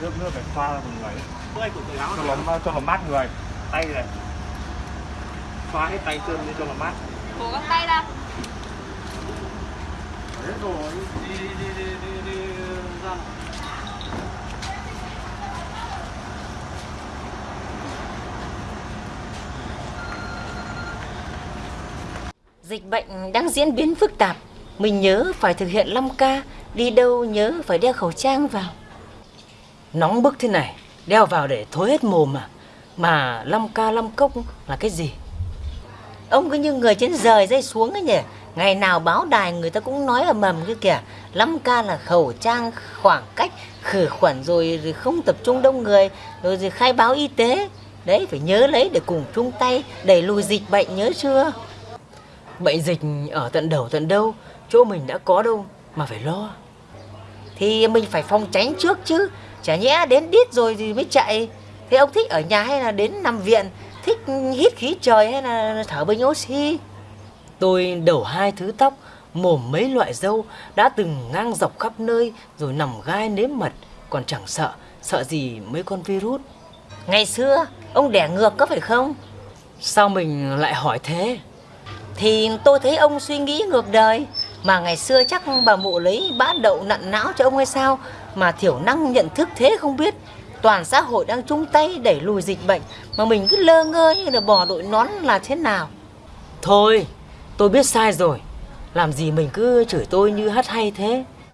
tươi của người áo cho nó cho nó mát người tay này xóa hết tay chân đi cho nó mát Cố gắng tay ra Đấy rồi đi đi đi đi đi, đi ra. Dịch bệnh đang diễn biến phức tạp. Mình nhớ phải thực hiện 5K, đi đâu nhớ phải đeo khẩu trang vào. Nóng bức thế này, đeo vào để thối hết mồm à? mà. Mà năm ca năm cốc là cái gì? Ông cứ như người trên rời dây xuống ấy nhỉ. Ngày nào báo đài người ta cũng nói là mầm cái kìa. Năm ca là khẩu trang, khoảng cách, khử khuẩn rồi, rồi không tập trung đông người, rồi, rồi khai báo y tế. Đấy, phải nhớ lấy để cùng chung tay đẩy lùi dịch bệnh nhớ chưa? Bệnh dịch ở tận đầu tận đâu, chỗ mình đã có đâu mà phải lo. Thì mình phải phòng tránh trước chứ, chả nhẽ đến đít rồi thì mới chạy. Thế ông thích ở nhà hay là đến nằm viện, thích hít khí trời hay là thở bình oxy? Tôi đầu hai thứ tóc, mồm mấy loại dâu, đã từng ngang dọc khắp nơi rồi nằm gai nếm mật, còn chẳng sợ, sợ gì mấy con virus. Ngày xưa, ông đẻ ngược có phải không? Sao mình lại hỏi thế? Thì tôi thấy ông suy nghĩ ngược đời mà ngày xưa chắc bà mụ lấy bã đậu nặn não cho ông hay sao? Mà thiểu năng nhận thức thế không biết. Toàn xã hội đang chung tay đẩy lùi dịch bệnh. Mà mình cứ lơ ngơ như là bò đội nón là thế nào? Thôi, tôi biết sai rồi. Làm gì mình cứ chửi tôi như hắt hay thế.